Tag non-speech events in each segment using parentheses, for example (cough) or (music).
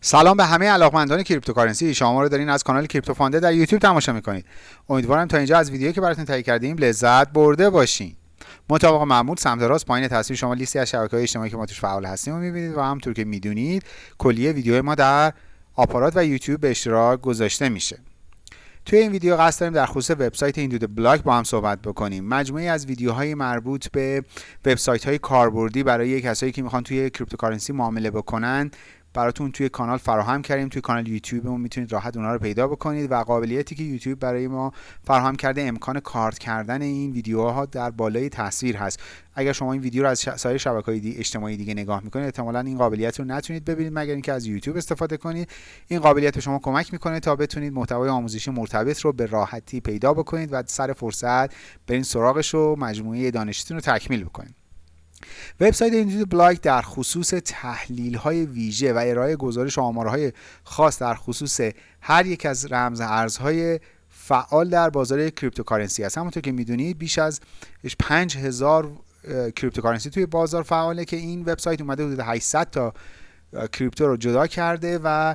سلام به همه علاقمندان cryptocurrency. شما رو دارین از کانال کریپتو فانده در یوتیوب تماشا می‌کنید. امیدوارم تا اینجا از ویدیویی که براتون تهیه کردیم لذت برده باشین. مطابق معمول سمت راست پایین تصویر شما لیستی از های اجتماعی که ما توش فعال هستیم رو می‌بینید و همونطور که می‌دونید کلیه ویدیو ما در آپارات و یوتیوب به اشتراک گذاشته میشه. توی این ویدیو قصد داریم در خصوص وبسایت IntoTheBlock با هم صحبت بکنیم. مجموعی از ویدیوهای مربوط به وبسایت های کاربردی برای کسایی که می‌خوان توی cryptocurrency معامله بکنن براتون توی کانال فراهم کردیم. توی کانال یوتیوبمون می‌تونید راحت اونها رو پیدا بکنید و قابلیتی که یوتیوب برای ما فراهم کرده امکان کارت کردن این ویدیوها در بالای تصویر هست. اگر شما این ویدیو رو از سایر شبکه‌های دی اجتماعی دیگه نگاه می‌کنید احتمالا این قابلیت رو نتونید ببینید مگر اینکه از یوتیوب استفاده کنید. این قابلیت به شما کمک می‌کنه تا بتونید محتوای آموزشی مرتبط رو به راحتی پیدا بکنید و سر فرصت برین سراغش و مجموعه دانشتون رو تکمیل بکنید. وبسایت IntoTheBlock در خصوص تحلیل های ویژه و ارائه گزارش آمارهای خاص در خصوص هر یک از رمز ارزهای فعال در بازار cryptocurrency است. همونطور که می‌دونید بیش از 5000 cryptocurrency توی بازار فعاله که این وبسایت اومده حدود 800 تا crypto رو جدا کرده و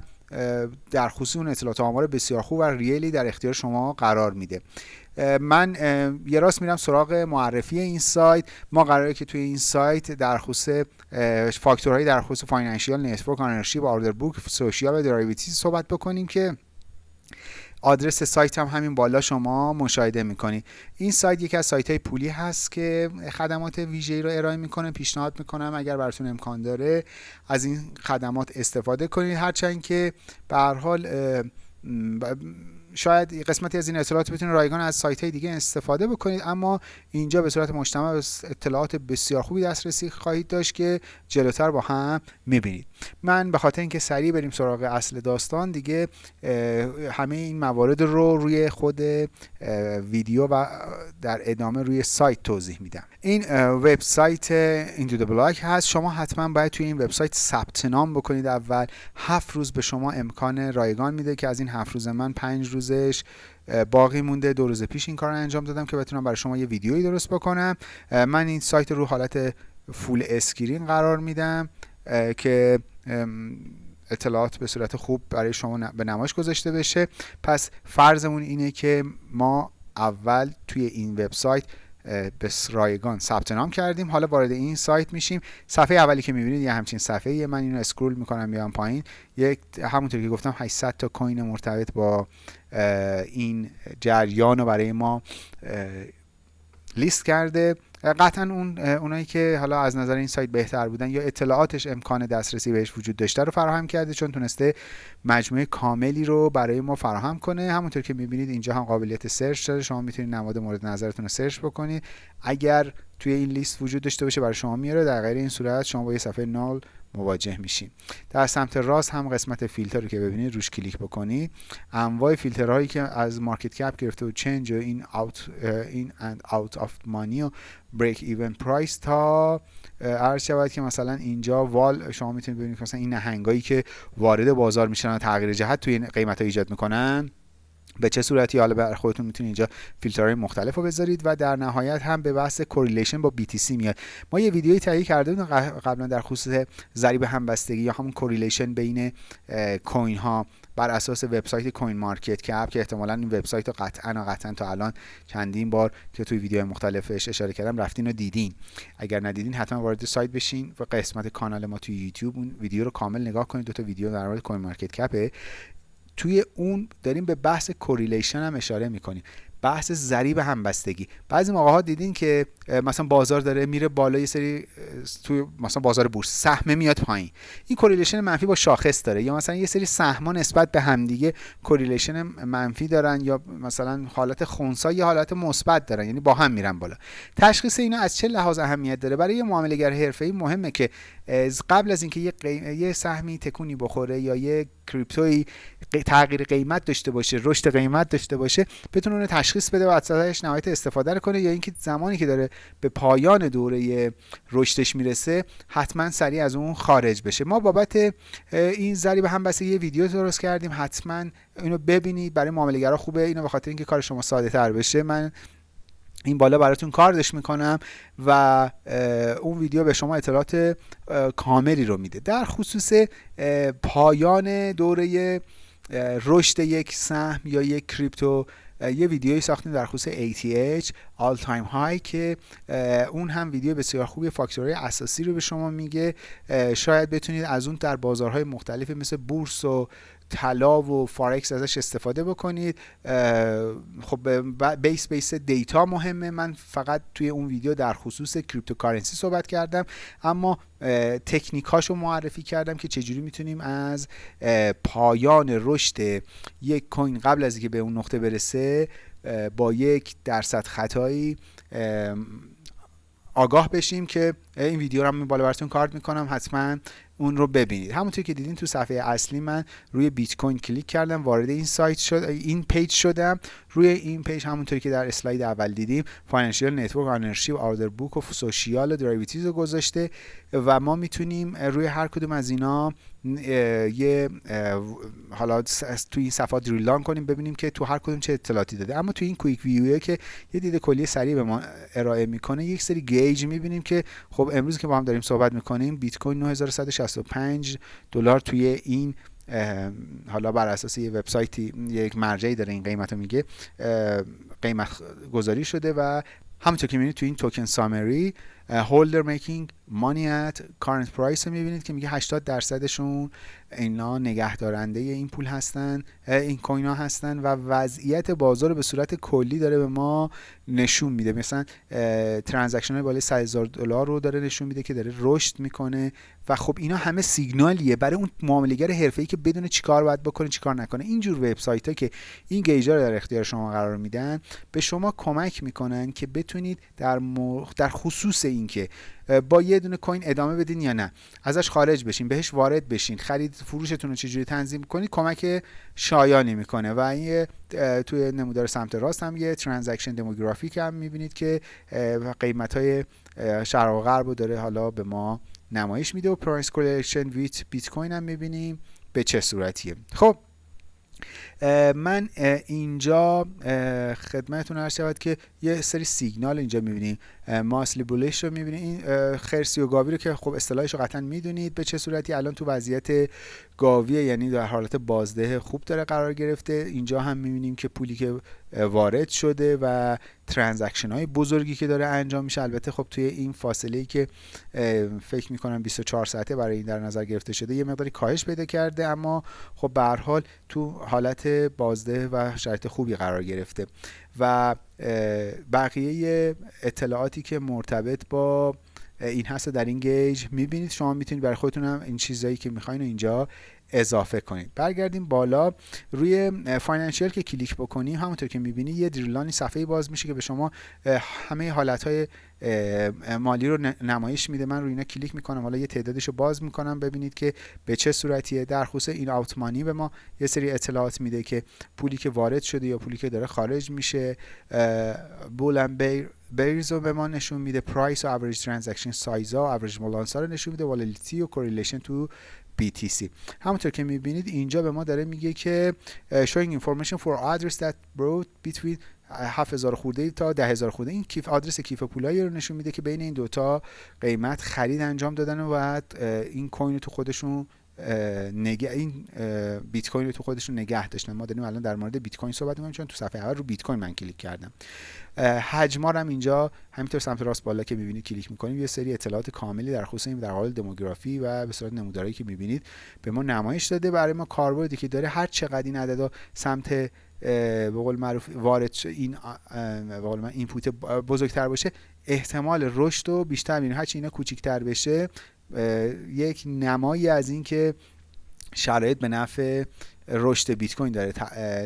در خصوص اون اطلاعات آمار بسیار خوب و real ی در اختیار شما قرار میده. من یه راست میرم سراغ معرفی این سایت. ما قراره که توی این سایت در خصوص فاکتورهایی در خصوص financial network ownership order book social و derivatives صحبت بکنیم که آدرس سایت هم همین بالا شما مشاهده می‌کنید. این سایت یکی از سایت های پولی هست که خدمات ویژه‌ای رو ارائه می‌کنه پیشنهاد می‌کنم اگر براتون امکان داره از این خدمات استفاده کنید. هرچند که به هر حال شاید قسمتی از این اطلاعات بتونید رایگان از سایت های دیگه استفاده بکنید اما اینجا به صورت مجتمع اطلاعات بسیار خوبی دسترسی خواهید داشت که جلوتر با هم می‌بینید. من به خاطر اینکه سریع بریم سراغ اصل داستان دیگه همه این موارد رو روی خود ویدیو و در ادامه روی سایت توضیح میدم. این وبسایت اینتو د بلاک هست. شما حتما باید توی این وبسایت ثبت نام بکنید. اول هفت روز به شما امکان رایگان میده که از این هفت روز من پنج روزش باقی مونده. دو روز پیش این کار رو انجام دادم که بتونم برای شما یه ویدیویی درست بکنم. من این سایت رو حالت full screen قرار میدم که اطلاعات به صورت خوب برای شما به نمایش گذاشته بشه. پس فرضمون اینه که ما اول توی این وبسایت به رایگان ثبت نام کردیم. حالا وارد این سایت میشیم. صفحه اولی که می‌بینید یه همچین صفحه من اینو scroll می‌کنم بیام پایین. یک همونطور که گفتم 800 تا coin مرتبط با این جریان رو برای ما لیست کرده. قطعا اون اونایی که حالا از نظر این سایت بهتر بودن یا اطلاعاتش امکان دسترسی بهش وجود داشته رو فراهم کرده چون تونسته مجموعه کاملی رو برای ما فراهم کنه. همونطور که می‌بینید اینجا هم قابلیت search داره. شما می‌تونید نماد مورد نظرتون رو search بکنید. اگر توی این لیست وجود داشته باشه برای شما میاره. در غیر این صورت شما با یه صفحه null مواجه میشیم. در سمت راست هم قسمت فیلتر رو که ببینید روش کلیک بکنید. انواع فیلترهایی که از market cap گرفته و change و in out in and out of money و break even price تا عرض شود که مثلا اینجا whale شما می‌تونید ببینید مثلا این نهنگایی که وارد بازار میشن و تغییر جهت توی قیمت ها ایجاد می‌کنن. به چه صورتی؟ حالا برای خودتون می‌تونید اینجا فیلترهای مختلف رو بذارید و در نهایت هم به بحث correlation با BTC میاد. ما یه ویدیویی تهیه کرده بودیم قبلا در خصوص ضریب همبستگی یا همون correlation بین coin ها بر اساس وبسایت CoinMarketCap که احتمالا این وبسایت رو قطعا و قطعا تا الان چندین بار که توی ویدیو مختلفش اشاره کردم رفتین و دیدین. اگر ندیدین حتما وارد سایت بشین و قسمت کانال ما توی یوتیوب اون ویدیو رو کامل نگاه کنید. دو تا ویدیو در مورد CoinMarketCap ه توی اون داریم به بحث correlation هم اشاره می‌کنیم. بحث ضریب همبستگی. بعضی موقع ها دیدین که مثلا بازار داره میره بالا یه سری توی مثلا بازار بورس سهم میاد پایین. این correlation منفی با شاخص داره یا مثلا یه سری سهم‌ها نسبت به همدیگه correlation منفی دارن یا مثلا حالت خونسا یا حالت مثبت دارن یعنی با هم میرن بالا. تشخیص اینا از چه لحاظ اهمیت داره؟ برای یه معامله‌گر حرفه‌ای مهمه که قبل از اینکه یه سهمی تکونی بخوره یا یه کریپتوی تغییر قیمت داشته باشه رشد قیمت داشته باشه بتونه اون تشخیص بده و ازش نهایت استفاده کنه یا اینکه زمانی که داره به پایان دوره رشدش می‌رسه حتما سریع از اون خارج بشه. ما بابت این ضریب همبستگی یه ویدیو درست کردیم حتما اینو ببینید برای معامله‌گرا خوبه. اینو به خاطر اینکه کار شما ساده تر بشه من این بالا براتون کاردش می‌کنم و اون ویدیو به شما اطلاعات کاملی رو میده. در خصوص پایان دوره رشد یک سهم یا یک کریپتو یه ویدیویی ساختیم در خصوص ATH All Time High که اون هم ویدیو بسیار خوبی فاکتورهای اساسی رو به شما میگه. شاید بتونید از اون در بازارهای مختلف مثل بورس و طلا و فارکس ازش استفاده بکنید. خب base base data مهمه. من فقط توی اون ویدیو در خصوص cryptocurrency صحبت کردم. اما تکنیک رو معرفی کردم که چجوری می‌تونیم از پایان رشد یک coin قبل از اینکه به اون نقطه برسه با یک درصد خطایی آگاه بشیم که این ویدیو رو من بالا براتون کارت می‌کنم. حتما اون رو ببینید. همونطور که دیدین تو صفحه اصلی من روی بیت کوین کلیک کردم وارد این سایت شد این پیج شدم. روی این پیج همونطوری که در اسلاید اول دیدیم financial network ownership order book و social و رو گذاشته و ما می‌تونیم روی هر کدوم از اینا یه حالا تو این صفحات drill down کنیم ببینیم که تو هر کدوم چه اطلاعاتی داده. اما تو این quick view که یه دید کلی سریع به ما ارائه می‌کنه یک سری gauge می‌بینیم که خب امروز که با هم داریم صحبت می‌کنیم بیت کوین 9165 دلار توی این حالا بر اساس یه وبسایتی یک مرجعی داره این قیمت رو میگه قیمت گذاری شده و همونطور که می‌بینید تو این توکن سامری هولدر میکینگ مانی ات کارنت پرایس رو می‌بینید که میگه 80 درصدشون اینا نگهدارنده این پول هستن این کوین ها هستن و وضعیت بازار به صورت کلی داره به ما نشون میده. مثلا ترانزکشن های بالای 100 هزار دلار رو داره نشون میده که داره رشد می‌کنه و خب اینا همه سیگنالیه برای اون معاملهگر حرفه‌ای که بدون چیکار باید بکنه چیکار نکنه. اینجور وبسایت ها که این گیجا رو در اختیار شما قرار میدن به شما کمک می‌کنن که بتونید در در خصوص اینکه با یه دونه کوین ادامه بدین یا نه. ازش خارج بشین بهش وارد بشین. خرید فروشتون رو چجوری تنظیم کنید کمک شایانی می‌کنه. و این توی نمودار سمت راست هم یه transaction demographic هم می‌بینید که قیمت های شرق و غرب رو داره حالا به ما نمایش میده. و price correlation with بیت کوین هم می‌بینیم. به چه صورتیه؟ خب من اینجا خدمتتون عرض شود که یه سری سیگنال اینجا می‌بینیم. mostly bullish رو می‌بینید این خرسی و گاوی رو که خب اصطلاحش رو قطعا می‌دونید به چه صورتی. الان تو وضعیت گاویه یعنی در حالت بازده خوب داره قرار گرفته. اینجا هم می‌بینیم که پولی که وارد شده و ترانزکشن های بزرگی که داره انجام میشه. البته خب توی این فاصله ای که فکر می‌کنم 24 ساعته برای این در نظر گرفته شده یه مقداری کاهش پیدا کرده. اما خب به حال تو حالت بازده و شرایط خوبی قرار گرفته. و بقیه اطلاعاتی که مرتبط با این هست در این gauge. می‌بینید شما می‌تونید برای خودتون هم این چیزایی که می‌خواین اینجا اضافه کنید. برگردیم بالا. روی financial که کلیک بکنیم همونطور که می‌بینید یه drill down ی صفحه باز میشه که به شما همه حالت مالی رو نمایش میده. من روی اینا کلیک می‌کنم. حالا یه تعدادش رو باز می‌کنم. ببینید که به چه صورتیه. در خصوص in out money به ما یه سری اطلاعات میده که پولی که وارد شده یا پولی که داره خارج میشه bull and bear bears رو به ما نشون میده. price و average transaction size ها و average balance رو نشون میده. volatility و correlation تو BTC همونطور که می‌بینید اینجا به ما داره میگه که showing information for address that bought between 7000 خورده تا 10000 خورده. این کیف آدرس کیف پولایی رو نشون میده که بین این دوتا قیمت خرید انجام دادن و بعد این کوین تو خودشون نگه این بیت کوین رو تو خودشون نگه داشتن. ما داریم الان در مورد بیت کوین صحبت می‌کنیم چون تو صفحه اول رو بیت کوین من کلیک کردم. حجما هم اینجا همینطور سمت راست بالا که می‌بینید کلیک می‌کنیم. یه سری اطلاعات کاملی در خصوص این در حال دموگرافی و به صورت نمودارهایی که می‌بینید به ما نمایش داده. برای ما کاربردی که داره هر چقدر این عددا سمت به قول معروف وارد این به قول من اینپوت بزرگتر باشه احتمال رشد رو بیشتر می‌بینیم هرچی اینا کوچیک‌تر بشه یک نمایی از اینکه شرایط به نفع رشد بیت کوین داره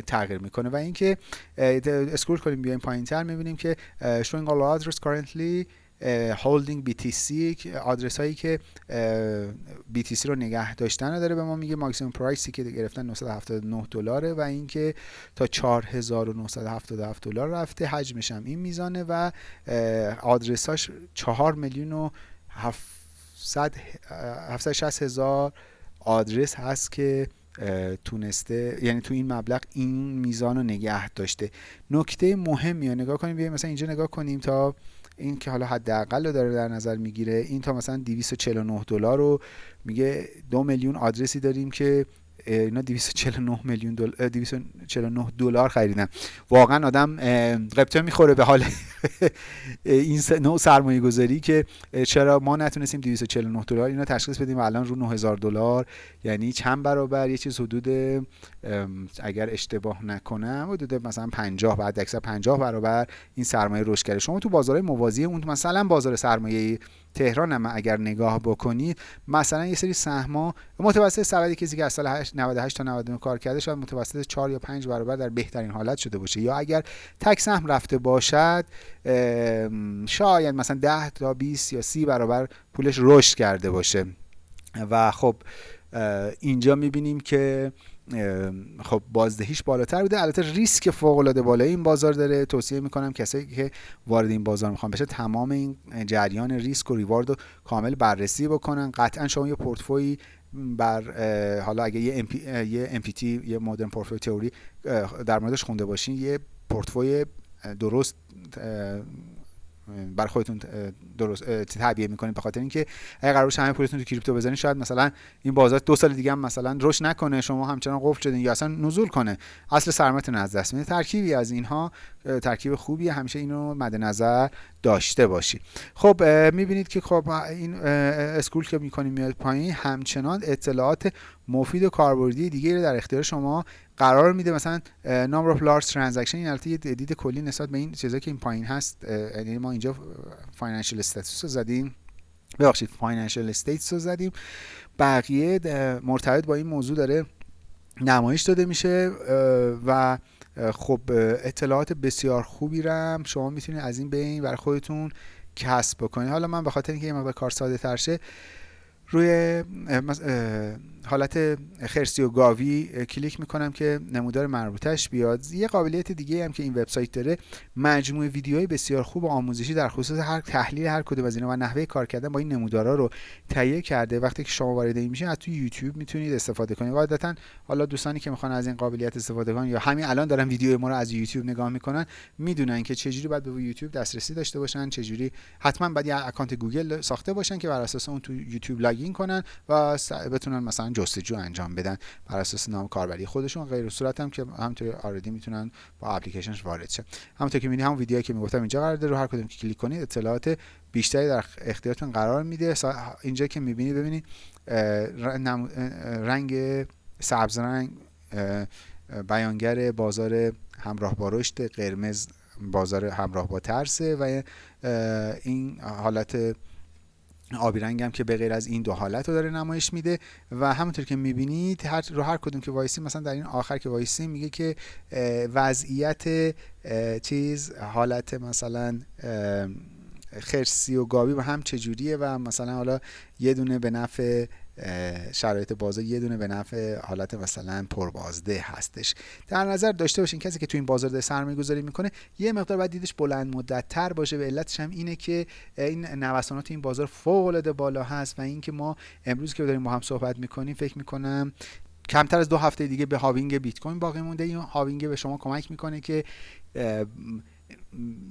تغییر می‌کنه و اینکه اسکرول کنیم بیایم پایینتر می‌بینیم که showing all address currently هولدینگ BTC آدرس هایی که BTC رو نگه داشتن داره به ما میگه. ماکسیمم پرایسی که گرفتن 979 دلاره و اینکه تا 4977 دلار رفته. حجمش هم این میزانه و آدرساش 4 میلیون و 760 هزار آدرس هست که تونسته یعنی تو این مبلغ این میزان رو نگه داشته. نکته مهمی رو نگاه کنیم. بیایم مثلا اینجا نگاه کنیم تا این که حالا حداقل رو داره در نظر می‌گیره این تا مثلا 249 دلار رو میگه دو میلیون آدرسی داریم که اینا 249 میلیون دلار 249 دلار خریدن. واقعا آدم قبطه می‌خوره به حال (laughs) این نوع سرمایه گذاری که چرا ما نتونستیم 249 دلار اینا تشخیص بدیم الان رو 9000 دلار یعنی چند برابر یه چیز حدود اگر اشتباه نکنم حدود مثلا 50 بعد اکثر 50 برابر این سرمایه رشد کرده. شما تو بازارهای موازی اون مثلا بازار سرمایه تهران هم اگر نگاه بکنید مثلا یه سری سهما متوسط سبدی کسی که از سال 98 تا 99 کار کرده شاید متوسط 4 یا 5 برابر در بهترین حالت شده باشه. یا اگر تک سهم رفته باشد شاید مثلا 10 تا 20 یا 30 برابر پولش رشد کرده باشه. و خب اینجا می‌بینیم که خب بازدهیش بالاتر بوده. البته ریسک فوق العاده بالای این بازار داره. توصیه می‌کنم کسایی که وارد این بازار می‌خوان بشه تمام این جریان ریسک و ریوارد رو کامل بررسی بکنن. قطعا شما یه پورتفوی بر حالا اگه یه ام یه MPT یه مدرن پورتفوی تئوری در موردش خونده باشین یه پورتفوی درست برای خودتون درست تعبیه می‌کنید به خاطر اینکه اگه قرار همه پولتون تو کریپتو بزنید شاید مثلا این بازار دو سال دیگه هم مثلا رشد نکنه شما همچنان قفل شدین یا اصلا نزول کنه. اصل سرمایه‌تون از دست میده ترکیبی از اینها ترکیب خوبی همیشه اینو مد نظر داشته باشید خب می‌بینید که خب این اسکول که می‌کنیم میاد پایین همچنان اطلاعات مفید و کاربردی دیگه رو در اختیار شما قرار میده مثلا number of large transaction این البته یه دید کلی نسبت به این چیزایی که این پایین هست یعنی ما اینجا financial status رو زدیم. ببخشید financial stats رو زدیم. بقیه مرتبط با این موضوع داره نمایش داده میشه و خب اطلاعات بسیار خوبی رم شما می‌تونید از این بین برای خودتون کسب بکنید. حالا من به خاطر اینکه این کار ساده تر شه روی حالت خرسی و گاوی کلیک می‌کنم که نمودار مربوطش بیاد. یه قابلیت دیگه هم که این وبسایت داره مجموعه ویدیوهای بسیار خوب و آموزشی در خصوص هر تحلیل هر کدوم از اینا و نحوه کار کردن با این نمودارا رو تهیه کرده. وقتی که شما وارد این میشین از توی یوتیوب می‌تونید استفاده کنید. قاعدتا حالا دوستانی که می‌خوان از این قابلیت استفاده کنن یا همین الان دارن ویدیو ما رو از یوتیوب نگاه می‌کنن می‌دونن که چجوری باید به یوتیوب دسترسی داشته باشن چجوری حتما باید یه اکانت گوگل ساخته باشن که بر اساس اون تو یوتیوب login کنن و بتونن مثلا جستجو انجام بدن بر اساس نام کاربری خودشون. غیر این صورت هم که همونطوری عادی می‌تونن با اپلیکیشنش وارد شه. همونطور که می‌بینید همون ویدیویی که می‌گفتم اینجا قرار داره رو هر کدوم که کلیک کنید اطلاعات بیشتری در اختیارتون قرار میده. اینجا که می‌بینید ببینید رنگ سبز رنگ بیانگر بازار همراه با رشد قرمز بازار همراه با ترسه و این حالت آبی رنگ هم که به غیر از این دو حالت رو داره نمایش میده و همونطور که می‌بینید هر رو هر کدوم که وایسی مثلا در این آخر که وایسی میگه که وضعیت چیز حالت مثلا خرسی و گاوی و هم چجوریه و مثلا حالا یه دونه به نفع شرایط بازار یه دونه به نفع حالت مثلا پربازده هستش. در نظر داشته باشین کسی که تو این بازار داره سرمایه گذاری می‌کنه یه مقدار باید دیدش بلند مدت تر باشه. به علتش هم اینه که این نوسانات این بازار فوق العاده بالا هست و اینکه ما امروز که داریم با هم صحبت می‌کنیم فکر می‌کنم کمتر از دو هفته دیگه به halving بیت کوین باقی مونده. این halving به شما کمک می‌کنه که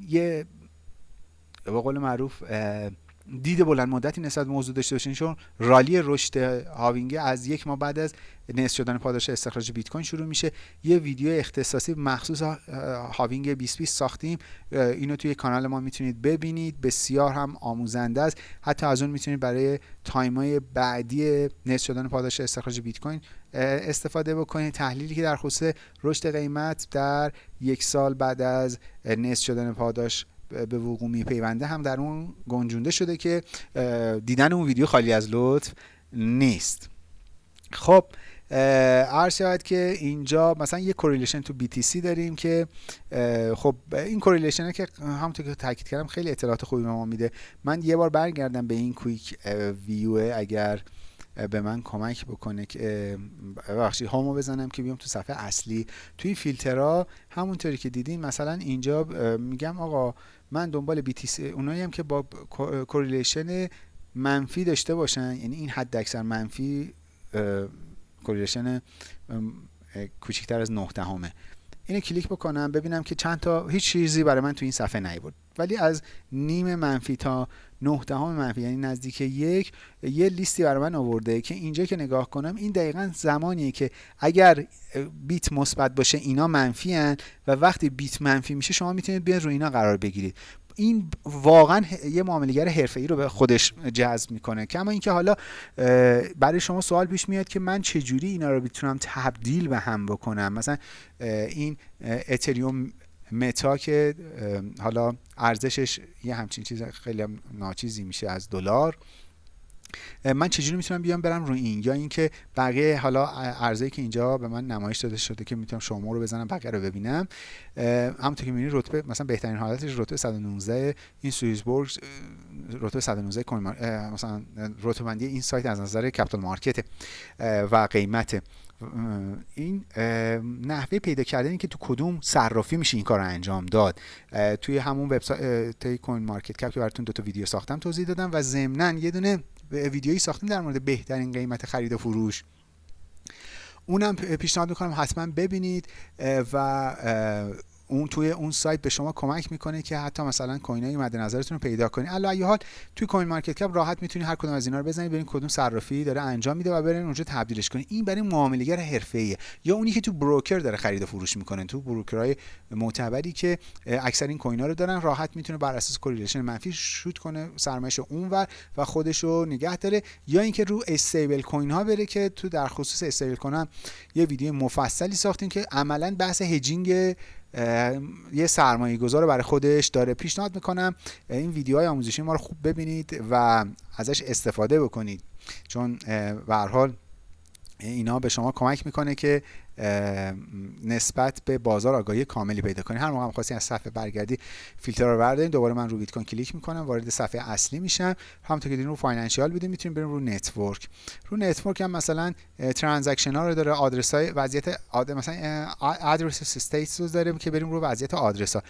یه به قول معروف دید بلند مدتی نسبت موضوع داشته باشین چون رالی رشد halving از یک ماه بعد از نصف شدن پاداش استخراج بیت کوین شروع میشه. یه ویدیو اختصاصی مخصوص halving 2020 ساختیم. اینو توی کانال ما می‌تونید ببینید. بسیار هم آموزنده است. حتی از اون می‌تونید برای time ای بعدی نصف شدن پاداش استخراج بیت کوین استفاده بکنید. تحلیلی که در خصوص رشد قیمت در یک سال بعد از نصف شدن پاداش به وقوع میپیونده هم در اون گنجونده شده که دیدن اون ویدیو خالی از لطف نیست. خب عرض شود که اینجا مثلا یه correlation تو BTC داریم که خب این correlation که همونطور که تاکید کردم خیلی اطلاعات خوبی به ما میده. من یه بار برگردم به این quick view اگر به من کمک بکنه که ببخشید home و بزنم که بیام تو صفحه اصلی. توی فیلترها همونطوری که دیدین مثلا اینجا میگم آقا من دنبال BTC اونایی هم که با correlation منفی داشته باشن. یعنی این حد اکثر منفی correlation کوچکتر از 9 دهمه. اینو کلیک بکنم ببینم که چند تا هیچ چیزی برای من تو این صفحه نیورد ولی از نیم منفی تا 9 دهم منفی یعنی نزدیک یک یه لیستی برای من آورده که اینجا که نگاه کنم این دقیقا زمانیه که اگر بیت مثبت باشه اینا منفی هن و وقتی بیت منفی میشه شما می‌تونید بیاین رو اینا قرار بگیرید. این واقعا یه معاملهگر ای رو به خودش جذب می‌کنه. کما اینکه حالا برای شما سوال پیش میاد که من چجوری اینا رو بتونم تبدیل به هم بکنم؟ مثلا این اتریوم متا که حالا ارزشش یه همچین چیز خیلی ناچیزی میشه از دلار. من چجوری می‌تونم بیام برم رو این؟ یا اینکه بقیه حالا ارزی که اینجا به من نمایش داده شده که می‌تونم show more رو بزنم بقیه رو ببینم. همونطور که می‌بینید رتبه مثلا بهترین حالتش رتبه 119 این SwissBorg رتبه 119 مثلا رتبه بندی این سایت از نظر capital market و قیمت این نحوه پیدا کردن که تو کدوم صرافی میشه این کار رو انجام داد. توی همون وبسایت CoinMarketCap که براتون دو تا ویدیو ساختم توضیح دادم و ضمنا یه دونه ویدیویی ساختیم در مورد بهترین قیمت خرید و فروش. اونم پیشنهاد می‌کنم حتما ببینید و اون توی اون سایت به شما کمک می‌کنه که حتی مثلا کوینای مد نظرتون رو پیدا کنید ای حال توی CoinMarketCap راحت می‌تونید هر کدوم از اینا رو بزنید ببینید کدوم صرافی داره انجام میده و برین اونجا تبدیلش کنید این برای معاملهگر حرفه‌ایه. یا اونی که تو broker داره خرید و فروش می‌کنه. تو broker های معتبری که اکثر این کوینا رو دارن راحت می‌تونه بر اساس correlation منفی شوت کنه سرمایه‌اش اونور و خودش رو نگه داره. یا اینکه رو استیبل کوین ها بره که تو در خصوص استیبل کوین یه ویدیو مفصلی ساختیم که عملا بحث هجینگ یه سرمایه گذار برای خودش داره پیشنهاد می‌کنم این ویدیوهای آموزشی ما رو خوب ببینید و ازش استفاده بکنید. چون به حال اینا به شما کمک می‌کنه که نسبت به بازار آگاهی کاملی پیدا کنید هر موقع خواستی از صفحه برگردی فیلتر رو برداریم دوباره من رو بیت کوین کلیک می‌کنم وارد صفحه اصلی میشم. همونطور که دیدین رو financial بودیم می‌تونیم بریم رو network. رو network هم مثلا transaction ها رو داره آدرس های وضعیت آد... مثلا address stats رو داره که بریم رو وضعیت آدرس ها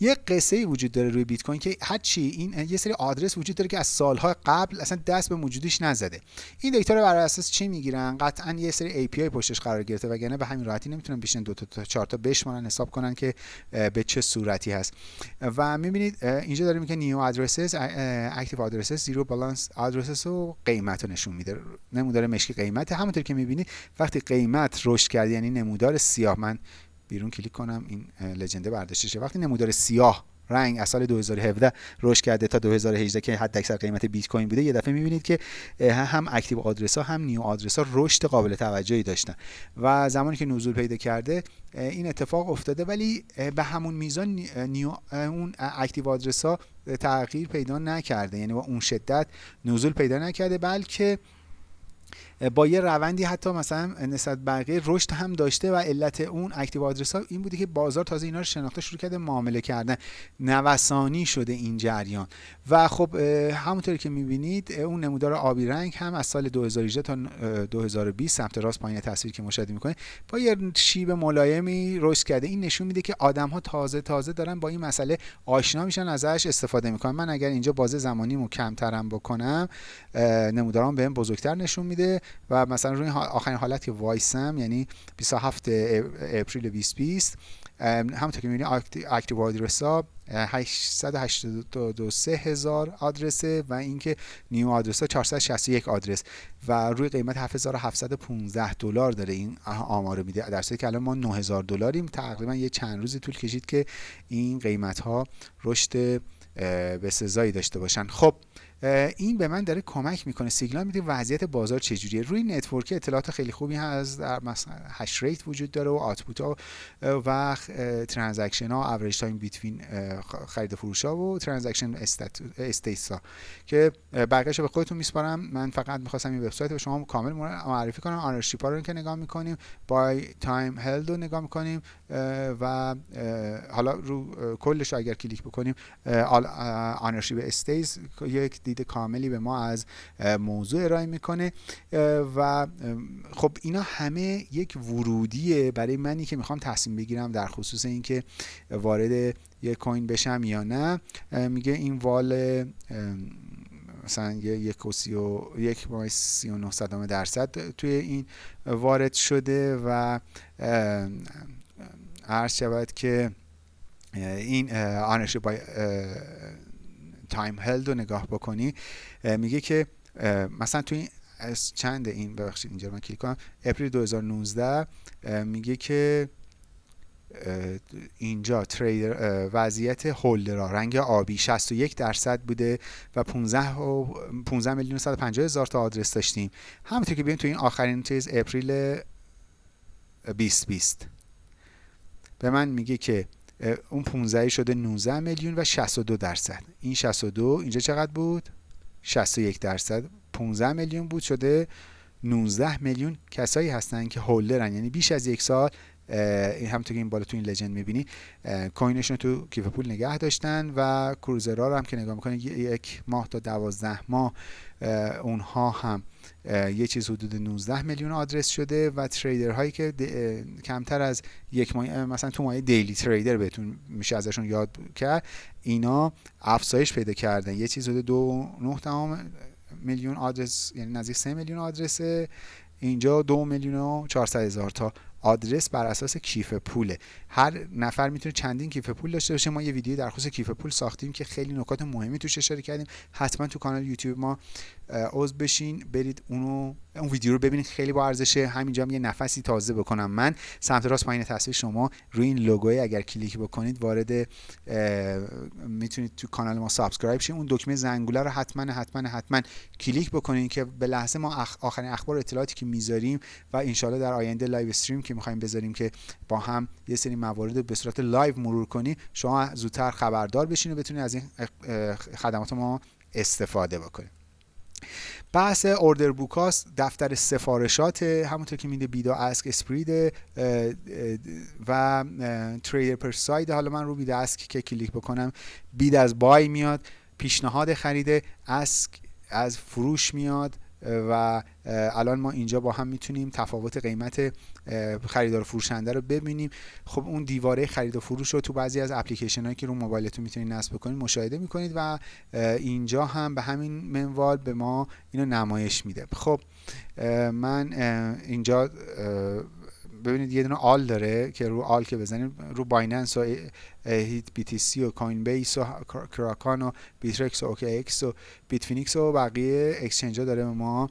یه قصه ای وجود داره روی بیت کوین که هر چی این یه سری آدرس وجود داره که از سالهای قبل اصلا دست به موجودیش نزده. این دیتا رو بر اساس چی می‌گیرن؟ قطعا یه سری API پشتش قرار گرفته وگرنه به همین راحتی نمی‌تونن بیشتر دو تا چهار تا بشمارن حساب کنن که به چه صورتی هست. و می‌بینید اینجا داریم که new addresses active addresses zero balance addresses و قیمت رو نشون میده. نمودار مشکی قیمت. همونطور که می‌بینید وقتی قیمت رشد کرد یعنی نمودار سیاه. من بیرون کلیک کنم این legend ه برداشته شه وقتی نمودار سیاه رنگ از سال 2017 رشد کرده تا 2018 که حداکثر قیمت بیت کوین بوده. یه دفعه می‌بینید که هم active آدرس ها هم new آدرس ها رشد قابل توجهی داشتن. و زمانی که نزول پیدا کرده این اتفاق افتاده. ولی به همون میزان new اون active آدرس ها تغییر پیدا نکرده. یعنی با اون شدت نزول پیدا نکرده بلکه با یه روندی حتی مثلا نسبت بقیه رشد هم داشته و علت اون active آدرس ها این بوده که بازار تازه اینا رو شناخته شروع کرده معامله کردن. نوسانی شده این جریان. و خب همونطور که می‌بینید اون نمودار آبی رنگ هم از سال 2018 تا 2020 سمت راست پایین تصویر که مشاهده می‌کنید با یه شیب ملایمی رشد کرده. این نشون میده که آدم ها تازه تازه دارن با این مسئله آشنا میشن ازش استفاده می‌کنن. من اگر اینجا بازه زمانیمو کمترم بکنم نمودارم بهم بزرگتر نشون میده. و مثلا روی آخرین حالت که وایسم یعنی 27 April 2020 همونطور که می‌بینید active آدرس ها 883 هزار آدرسه و اینکه new آدرس ها 461 آدرس. و روی قیمت 7715 دلار داره این آمار میده. در که الان ما 9000 دلاریم. تقریبا یه چند روزی طول کشید که این قیمت ها رشد به سزایی داشته باشن. خب این به من داره کمک می‌کنه. سیگنال میده وضعیت بازار چجوریه. روی network اطلاعات خیلی خوبی هست. در مثلا hash rate وجود داره و output ها و transaction ها average time between خرید فروش ها و transaction stats ها. که بقیه‌شو به خودتون میسپارم. من فقط می‌خواستم این وبسایت به شما کامل معرفی کنم. ownership ها رو که نگاه می‌کنیم by time held رو نگاه می‌کنیم و حالا رو کلش اگر کلیک بکنیم ownership stats یک دید کاملی به ما از موضوع ارائه می‌کنه. و خب اینا همه یک ورودیه برای منی که می‌خوام تصمیم بگیرم در خصوص اینکه وارد یک کوین بشم یا نه. میگه این وال مثلا یک و سی و یک مای سی و نه درصد توی این وارد شده و عرض شود که این آنرشیپ بای تایم هلد رو نگاه بکنی میگه که مثلا توی این از چند این ببخشید اینجا من کلیک کنم. اپریل 2019 میگه که اینجا تریدر وضعیت هولدرها رنگ آبی 61 درصد بوده و 15 و 15 میلیون 150 هزار تا آدرس داشتیم. همونطور که ببین تو این آخرین چیز اپریل 2020 به من میگه که اون 15 شده 19 میلیون و 62 درصد. این 62 اینجا چقدر بود؟ 61 درصد. 15 میلیون بود شده 19 میلیون کسایی هستن که هولدرن. یعنی بیش از یک سال این همونطور که این بالا تو این لجند می‌بینی کوینشون تو کیف پول نگه داشتن و کروزرها رو هم که نگاه می‌کنی یک ماه تا دوازده ماه اونها هم یه چیز حدود 19 میلیون آدرس شده و تریدر هایی که کمتر از یک ماه مثلا تو ماه دیلی تریدر بهتون میشه ازشون یاد کرد. اینا افزایش پیدا کردن. یه چیز حدود دو نه میلیون آدرس یعنی نزدیک 3 میلیون آدرسه. اینجا دو میلیون و 400 هزار تا آدرس بر اساس کیف پوله. هر نفر می‌تونه چندین کیف پول داشته باشه. ما یه ویدیو در خصوص کیف پول ساختیم که خیلی نکات مهمی توش اشاره کردیم. حتما تو کانال یوتیوب ما عضو بشین برید اونو اون ویدیو رو ببینید خیلی با ارزشه همینجا هم یه نفسی تازه بکنم من. سمت راست پایین تصویر شما. روی این لوگوی اگر کلیک بکنید وارد می‌تونید تو کانال ما subscribe شید اون دکمه زنگوله رو حتما حتما حتما کلیک بکنید که به لحظه ما آخرین اخبار اطلاعاتی که می‌ذاریم و انشالله در آینده live stream که می‌خوایم بذاریم که با هم یه سری موارد به صورت live مرور کنی شما زودتر خبردار بشین و بتونید از این خدمات ما استفاده بکنید بحث order book است دفتر سفارشات همونطور که میده bid ask spread و trade per side حالا من رو bid ask که کلیک بکنم bid از buy میاد پیشنهاد خریده ask از فروش میاد. و الان ما اینجا با هم می‌تونیم تفاوت قیمت خریدار فروشنده رو ببینیم. خب اون دیواره خرید و فروش رو تو بعضی از اپلیکیشن هایی که رو موبایلتون می‌تونید نصب بکنید مشاهده می‌کنید و اینجا هم به همین منوال به ما اینو نمایش میده. خب من اینجا ببینید یه دونه all داره که رو all که بزنیم رو Binance و HitBTC و Coinbase و Kraken و Bittrex و OKEx و Bitfinex و بقیه exchange ها داره به ما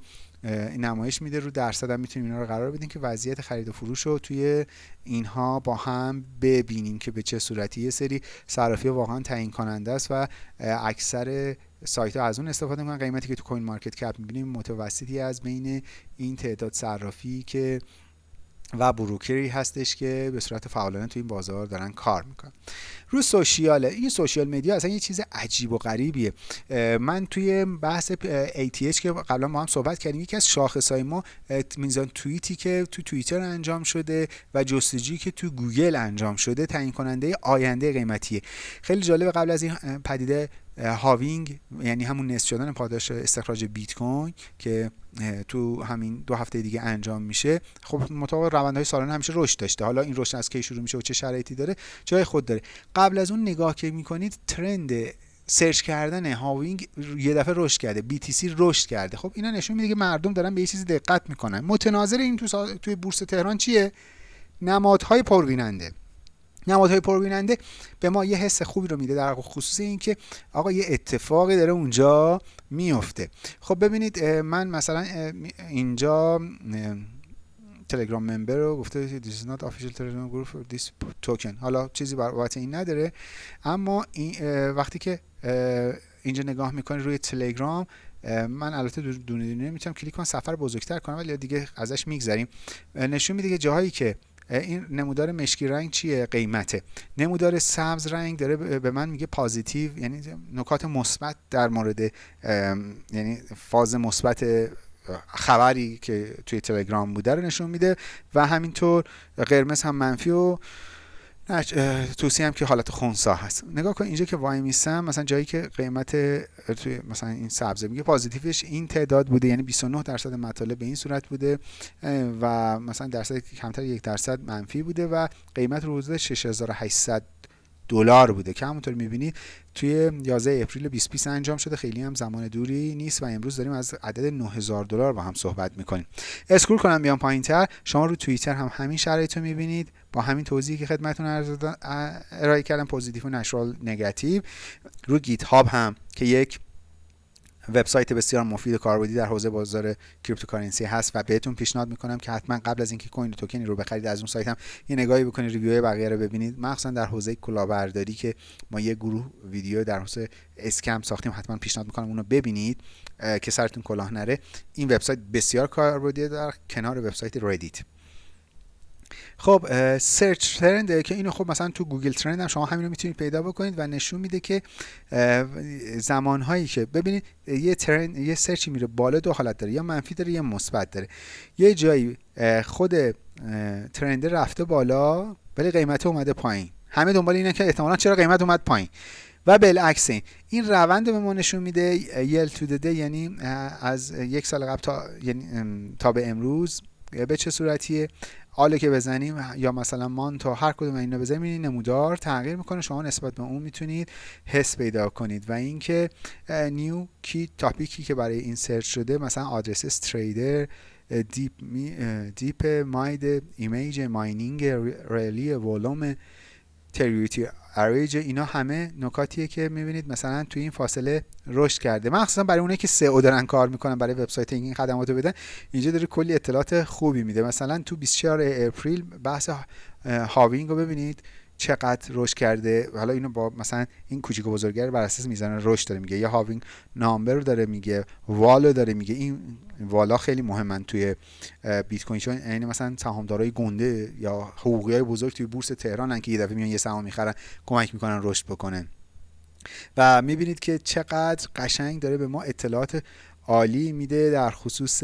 نمایش میده. رو درصد هم می‌تونیم اینا رو قرار بدیم که وضعیت خرید و فروش رو توی اینها با هم ببینیم که به چه صورتی. یه سری صرافی واقعا تعیین کننده است و اکثر سایت ها از اون استفاده می‌کنن. قیمتی که تو CoinMarketCap می‌بینیم متوسطی از بین این تعداد صرافی که و broker ی هستش که به صورت فعالانه تو این بازار دارن کار می‌کنن. رو social ه این social media اصلا یه چیز عجیب و غریبیه. من توی بحث ATH که قبلا ما هم صحبت کردیم یکی از شاخصهای ما میزان توییتی که تو توییتر انجام شده و جستجویی که تو گوگل انجام شده تعیین کننده آینده قیمتیه. خیلی جالب قبل از این پدیده halving یعنی همون نصف شدن پاداش استخراج بیت کوین که تو همین دو هفته دیگه انجام میشه. خب مطابق روندهای سالانه همیشه رشد داشته. حالا این رشد از کی شروع میشه و چه شرایطی داره؟ جای خود داره. قبل از اون نگاه که می‌کنید trend search کردن halving یه دفعه رشد کرده. BTC رشد کرده. خب اینا نشون میده که مردم دارن به یه چیزی دقت می‌کنن. متناظر این تو سا... توی بورس تهران چیه؟ نمادهای پربیننده. نمادهای پربیننده به ما یه حس خوبی رو میده در خصوص اینکه آقا یه اتفاقی داره اونجا میفته. خب ببینید من مثلا اینجا تلگرام ممبر رو گفته this is not official telegram group for this token. حالا چیزی بابت این نداره اما این وقتی که اینجا نگاه می‌کنی روی تلگرام من البته دونه دونه می‌تونم کلیک کنم سفر بزرگتر کنم ولی دیگه ازش میگذریم. نشون میده که جاهایی که این نمودار مشکی رنگ چیه؟ قیمته. نمودار سبز رنگ داره به من میگه پازیتیو یعنی نکات مثبت در مورد یعنی فاز مثبت خبری که توی تلگرام بوده رو نشون میده و همینطور قرمز هم منفی و توسی هم که حالت خونسا هست. نگاه کن اینجا که وای میسم مثلا جایی که قیمت توی مثلا این سبزه میگه پازیتیوش این تعداد بوده یعنی 29 درصد مطالب به این صورت بوده و مثلا درصد کمتر یک درصد منفی بوده و قیمت رو حدود 6800 دلار بوده که همونطور می‌بینید توی 11 April 2020 انجام شده. خیلی هم زمان دوری نیست و امروز داریم از عدد 9000 دلار با هم صحبت می‌کنیم. scroll کنم بیام پایین تر شما رو توییتر هم همین شرایط رو می‌بینید. با همین توضیحی که خدمتتون ارائه کردم positive و neutral negative. رو GitHub هم که یک وبسایت بسیار مفید کاربردی در حوزه بازار cryptocurrency هست و بهتون پیشنهاد می‌کنم که حتما قبل از اینکه کوین و توکنی رو بخرید از اون سایت هم یه نگاهی بکنید review بقیه رو ببینید. مخصوصا در حوزه کلاهبرداری که ما یه گروه ویدیو در حوزه scam ساختیم حتما پیشنهاد می‌کنم اونو ببینید که سرتون کلاه نره. این وبسایت بسیار کاربردی در کنار وبسایت Reddit خب search trend که اینو خب مثلا تو Google trend هم شما همین رو می‌تونید پیدا بکنید و نشون میده که زمانهایی که ببینید یه ترند یه سرچی میره بالا دو حالت داره یا منفی داره یا مثبت داره. یه جایی خود ترند رفته بالا ولی قیمت اومده پایین. همه دنبال اینه که احتمالا چرا قیمت اومد پایین. و بالعکس این این روند به ما نشون میده یل تو دده یعنی از یک سال قبل تا یعنی تا به امروز به چه صورتیه؟ حالا که بزنیم یا مثلا مان تا هر کدوم اینا بزنیم نمودار تغییر می‌کنه. شما نسبت به اون می‌تونید حس پیدا کنید و اینکه نیو کی تاپیکی که برای این سرچ شده مثلا آدرس تریدر دیپ دیپ ماید ایمیج ماینینگ ریلی ولوم تریوتی اریج اینا همه نکاتیه که می‌بینید مثلا توی این فاصله رشد کرده. مخصوصا برای اونایی که سئو دارن کار می‌کنن برای وبسایت این خدماتو بدن اینجا داره کلی اطلاعات خوبی میده. مثلا تو 24 اپریل بحث halving رو ببینید. چقدر رشد کرده. حالا اینو با مثلا این کوچیک و بر اساس میزان رشد داره میگه. یا halving number رو داره میگه. value داره میگه. این والا خیلی مهمن توی بیت کوین. چون یعنی مثلا سهامدارای گنده یا حقوقی های بزرگ توی بورس تهرانن که یه دفعه میان یه سهام می‌خرن کمک می‌کنن رشد بکنن. و می‌بینید که چقدر قشنگ داره به ما اطلاعات عالی میده در خصوص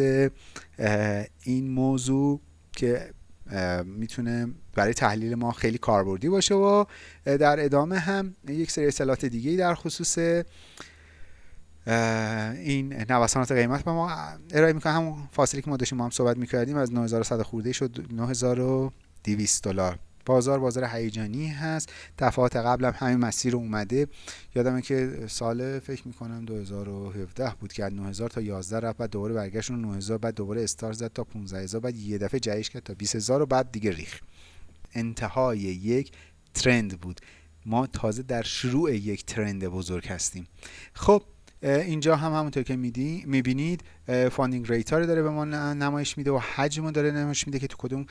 این موضوع که می‌تونه برای تحلیل ما خیلی کاربردی باشه و در ادامه هم یک سری اطلاعات دیگه در خصوص این نوسانات قیمت به ما ارائه می‌کنه. همون فاصله که ما داشتیم ما هم صحبت می‌کردیم از 9100 خورده شد 9200 دلار. بازار بازار هیجانی هست. دفعات قبل هم همین مسیر اومده. یادمه که سال فکر می‌کنم 2017 بود که از 9000 تا 11 رفت بعد دوباره برگشت 9000 بعد دوباره استار زد تا 15000 بعد یه دفعه جهش کرد تا 20000 و بعد دیگه ریخ انتهای یک trend بود. ما تازه در شروع یک trend بزرگ هستیم. خب اینجا هم همونطور که می‌بینید funding rate رو داره به ما نمایش میده و حجم داره نمایش میده که تو کدوم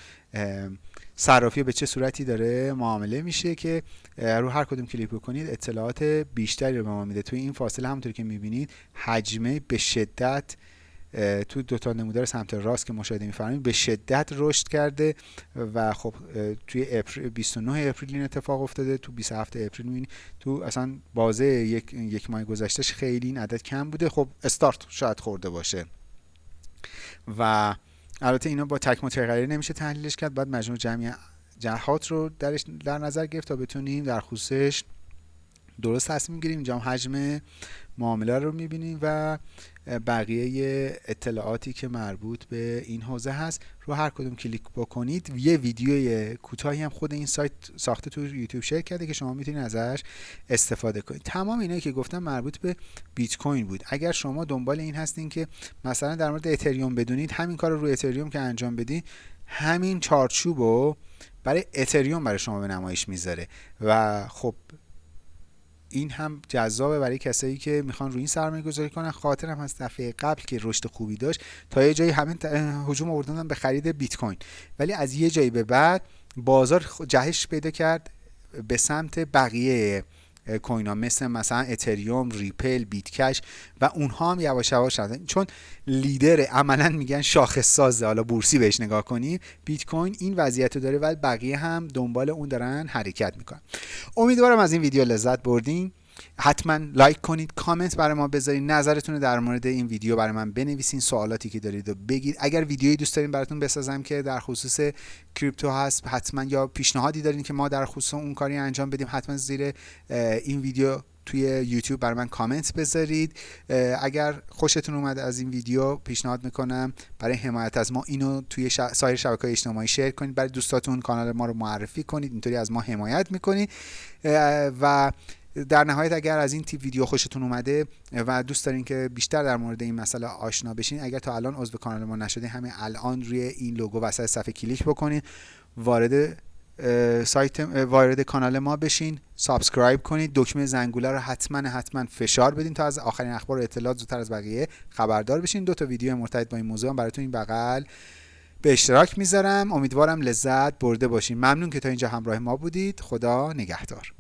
صرافی به چه صورتی داره معامله میشه که رو هر کدوم کلیک بکنید اطلاعات بیشتری رو به ما میده. توی این فاصله همونطور که می‌بینید حجمه به شدت تو دو تا نمودار سمت راست که مشاهده میفرمایید به شدت رشد کرده و خب توی April 29 April این اتفاق افتاده تو 27 April می‌بینید تو اصلا بازه یک یک ماه گذشتهش خیلی این عدد کم بوده. خب استارت شاید خورده باشه. و البته اینا با تک متغیر نمیشه تحلیلش کرد بعد مجموع جمعی جهات رو درش در نظر گرفت تا بتونیم در خصوصش درست تصمیم گیریم اینجا حجم معامله رو می‌بینیم و بقیه اطلاعاتی که مربوط به این حوزه هست رو هر کدوم کلیک بکنید. یه ویدیوی کوتاهی هم خود این سایت ساخته تو یوتیوب share کرده که شما می‌تونید ازش استفاده کنید. تمام اینایی که گفتم مربوط به بیت کوین بود. اگر شما دنبال این هستین که مثلا در مورد اتریوم بدونید همین کار رو روی اتریوم که انجام بدین همین چارچوب رو برای اتریوم برای شما به نمایش می‌ذاره. و خب این هم جذابه برای کسایی که می‌خوان روی این سرمایه گذاری کنن. خاطرم از دفعه قبل که رشد خوبی داشت تا یه جایی همین هجوم آوردن به خرید بیت کوین. ولی از یه جایی به بعد بازار جهش پیدا کرد به سمت بقیه کوین ها مثل مثلا اتریوم ریپل بیت کش و اونها هم یواش یواش شدن چون لیدر عملا میگن شاخص سازه. حالا بورسی بهش نگاه کنیم. بیت کوین این وضعیت رو داره و بقیه هم دنبال اون دارن حرکت می‌کنن. امیدوارم از این ویدیو لذت بردین. حتما like کنید کامنت برای ما بذارید. نظرتون رو در مورد این ویدیو برای من بنویسین سوالاتی که دارید و بگید. اگر ویدیویی دوست دارین براتون بسازم که در خصوص کریپتو هست حتما یا پیشنهادی دارین که ما در خصوص اون کاری انجام بدیم حتما زیر این ویدیو توی یوتیوب برای من کامنت بذارید. اگر خوشتون اومد از این ویدیو پیشنهاد می‌کنم برای حمایت از ما اینو توی سایر شبکه های اجتماعی شیر کنید. برای دوستاتون کانال ما رو معرفی کنید. اینطوری از ما حمایت می‌کنید. و در نهایت اگر از این تیپ ویدیو خوشتون اومده و دوست دارین که بیشتر در مورد این مسئله آشنا بشین اگر تا الان عضو کانال ما نشده همین الان روی این لوگو وسط صفحه کلیک بکنید وارد سایت وارد کانال ما بشین subscribe کنید. دکمه زنگوله رو حتما حتما فشار بدین تا از آخرین اخبار و اطلاعات زودتر از بقیه خبردار بشین. دو تا ویدیو مرتبط با این موضوع هم براتون این بغل به اشتراک می‌ذارم. امیدوارم لذت برده باشین. ممنون که تا اینجا همراه ما بودید. خدا نگهدار.